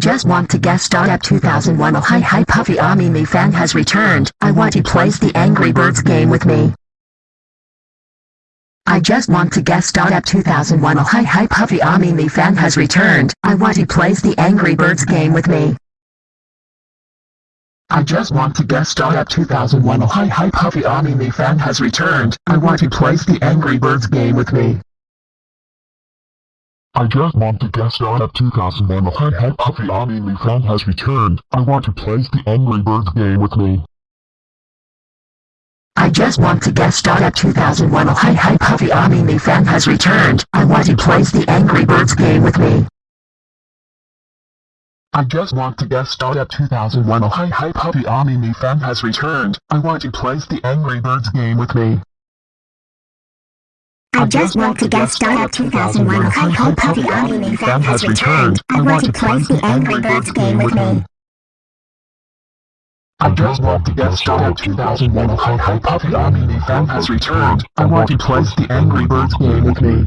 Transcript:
just want to guest star at 2001 Oh hi hi Puffy AmiYumi fan has returned. I want he plays the Angry Birds game with me. I just want to guest star at 2001 Oh hi hi Puffy AmiYumi fan has returned. I want he plays the Angry Birds game with me. I just want to guest star at 2001 Oh hi hi Puffy AmiYumi fan has returned. I want he plays the Angry Birds game with me. I just want to guest star at 2001 Oh hi hi Puffy AmiYumi fan has returned. I want to play the Angry Birds game with me. I just want to guest star at 2001 Oh hi hi Puffy AmiYumi fan has returned. I want he plays the Angry Birds game with me. I just want to guest star at 2001 Oh hi hi Puffy AmiYumi fan has returned. I want to play the Angry Birds game with me. I just want to guest star at 2001 Oh hi hi Puffy AmiYumi fan has returned. I want to play the Angry Birds game with me. I just want to guest star at 2001 Oh hi hi Puffy AmiYumi fan has returned. I want to play the Angry Birds game with me.